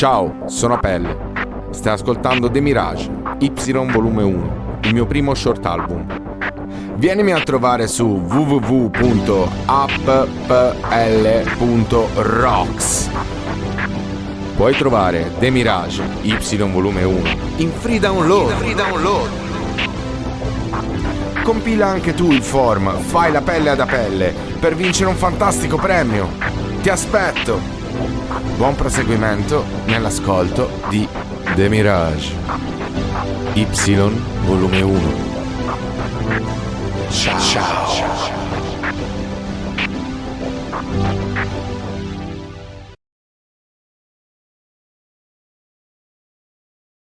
Ciao, sono Pelle. Stai ascoltando The Mirage, Y volume 1, il mio primo short album. Vienimi a trovare su www.appl.rocks. Puoi trovare The Mirage, Y volume 1, in free download. free download. Compila anche tu il form, fai la pelle ad apelle per vincere un fantastico premio. Ti aspetto! Buon proseguimento nell'ascolto di The Mirage Y volume 1 Ciao. Ciao.